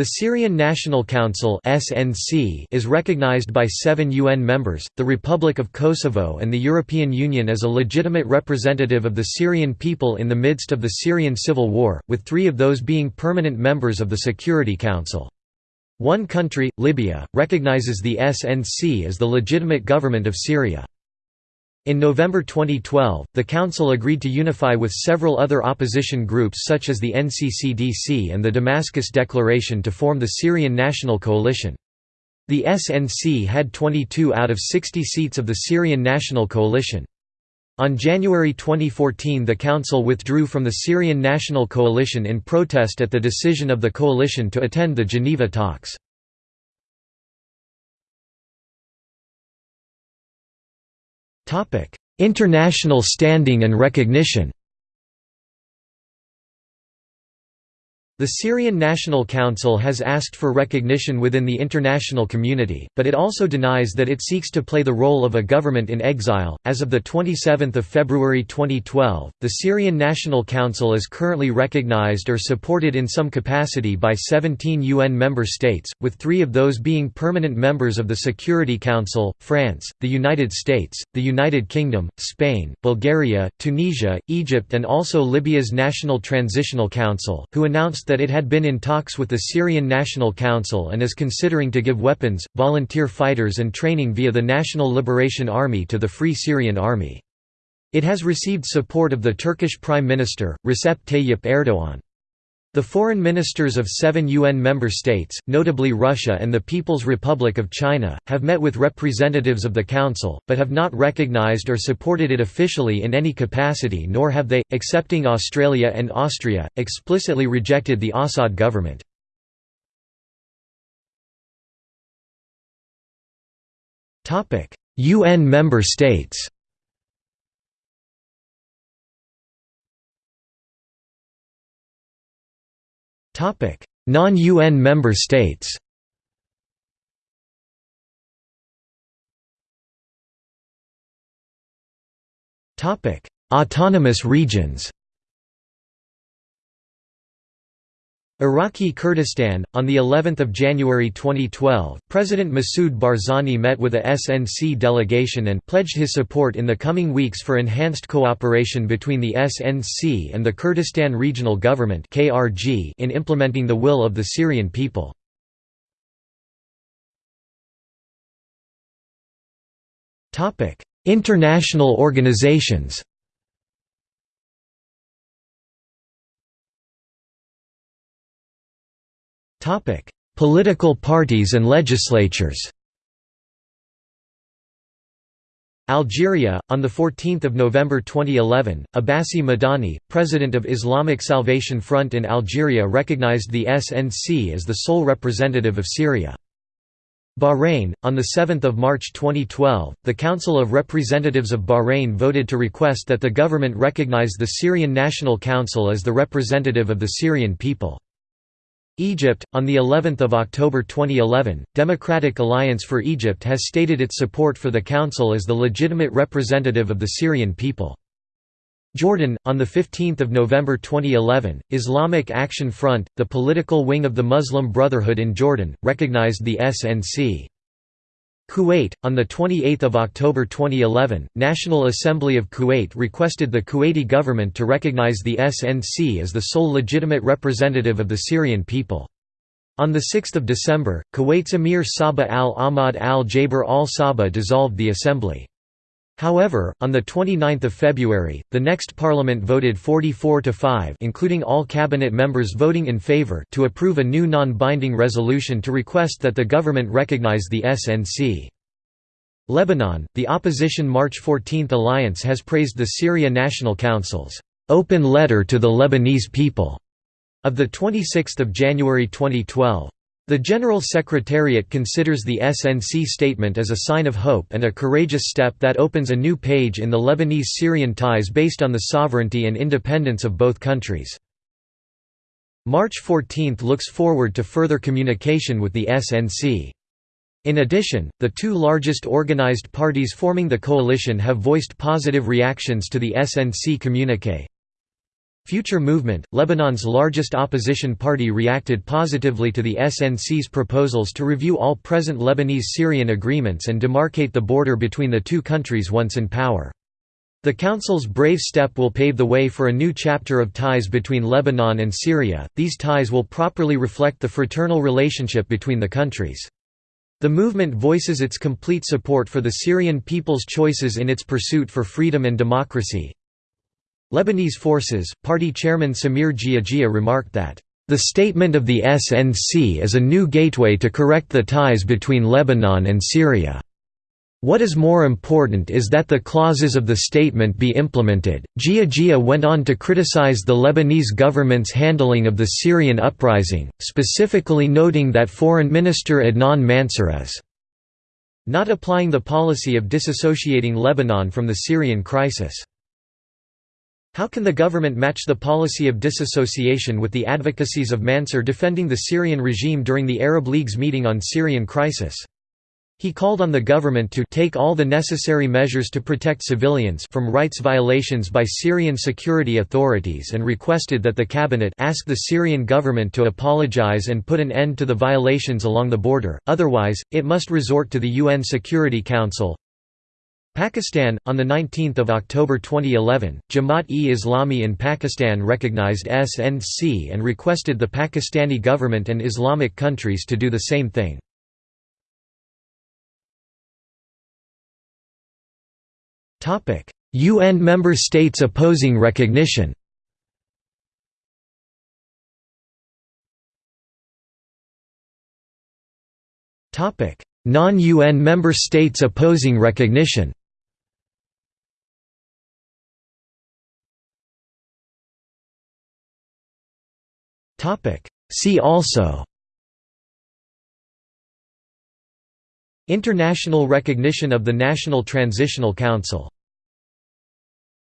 The Syrian National Council (SNC) is recognized by 7 UN members, the Republic of Kosovo and the European Union as a legitimate representative of the Syrian people in the midst of the Syrian civil war, with 3 of those being permanent members of the Security Council. One country, Libya, recognizes the SNC as the legitimate government of Syria. In November 2012, the Council agreed to unify with several other opposition groups such as the NCCDC and the Damascus Declaration to form the Syrian National Coalition. The SNC had 22 out of 60 seats of the Syrian National Coalition. On January 2014 the Council withdrew from the Syrian National Coalition in protest at the decision of the coalition to attend the Geneva talks. International standing and recognition The Syrian National Council has asked for recognition within the international community, but it also denies that it seeks to play the role of a government in exile. As of the 27th of February 2012, the Syrian National Council is currently recognized or supported in some capacity by 17 UN member states, with 3 of those being permanent members of the Security Council: France, the United States, the United Kingdom, Spain, Bulgaria, Tunisia, Egypt, and also Libya's National Transitional Council, who announced that it had been in talks with the Syrian National Council and is considering to give weapons, volunteer fighters and training via the National Liberation Army to the Free Syrian Army. It has received support of the Turkish Prime Minister, Recep Tayyip Erdoğan. The foreign ministers of seven UN member states, notably Russia and the People's Republic of China, have met with representatives of the Council, but have not recognized or supported it officially in any capacity nor have they, excepting Australia and Austria, explicitly rejected the Assad government. UN member states Non-UN member states Autonomous regions Iraqi Kurdistan on the 11th of January 2012 President Masoud Barzani met with a SNC delegation and pledged his support in the coming weeks for enhanced cooperation between the SNC and the Kurdistan Regional Government KRG in implementing the will of the Syrian people. Topic International organizations Topic: Political parties and legislatures. Algeria, on 14 November 2011, Abbassi Madani, president of Islamic Salvation Front in Algeria recognized the SNC as the sole representative of Syria. Bahrain, on 7 March 2012, the Council of Representatives of Bahrain voted to request that the government recognize the Syrian National Council as the representative of the Syrian people. Egypt, on the 11th of October 2011, Democratic Alliance for Egypt has stated its support for the council as the legitimate representative of the Syrian people. Jordan, on 15 November 2011, Islamic Action Front, the political wing of the Muslim Brotherhood in Jordan, recognized the SNC. Kuwait, on 28 October 2011, National Assembly of Kuwait requested the Kuwaiti government to recognize the SNC as the sole legitimate representative of the Syrian people. On 6 December, Kuwait's Emir Sabah al-Ahmad al-Jaber al-Sabah dissolved the assembly. However, on 29 February, the next parliament voted 44 to 5 including all cabinet members voting in favor to approve a new non-binding resolution to request that the government recognize the SNC. Lebanon, the opposition March 14 alliance has praised the Syria National Council's open letter to the Lebanese people of 26 January 2012. The General Secretariat considers the SNC statement as a sign of hope and a courageous step that opens a new page in the Lebanese-Syrian ties based on the sovereignty and independence of both countries. March 14 looks forward to further communication with the SNC. In addition, the two largest organized parties forming the coalition have voiced positive reactions to the SNC communique. Future Movement, Lebanon's largest opposition party reacted positively to the SNC's proposals to review all present Lebanese-Syrian agreements and demarcate the border between the two countries once in power. The Council's brave step will pave the way for a new chapter of ties between Lebanon and Syria. These ties will properly reflect the fraternal relationship between the countries. The movement voices its complete support for the Syrian people's choices in its pursuit for freedom and democracy. Lebanese forces, party chairman Samir Geagea remarked that, "...the statement of the SNC is a new gateway to correct the ties between Lebanon and Syria." What is more important is that the clauses of the statement be implemented. Geagea went on to criticize the Lebanese government's handling of the Syrian uprising, specifically noting that Foreign Minister Adnan Mansour is not applying the policy of disassociating Lebanon from the Syrian crisis. How can the government match the policy of disassociation with the advocacies of Mansur defending the Syrian regime during the Arab League's meeting on Syrian crisis? He called on the government to take all the necessary measures to protect civilians from rights violations by Syrian security authorities and requested that the cabinet ask the Syrian government to apologize and put an end to the violations along the border, otherwise, it must resort to the UN Security Council. Pakistan On 19 October 2011, Jamaat-e-Islami in Pakistan recognized SNC and requested the Pakistani government and Islamic countries to do the same thing. UN member states opposing recognition. Non-UN member states opposing recognition See also International recognition of the National Transitional Council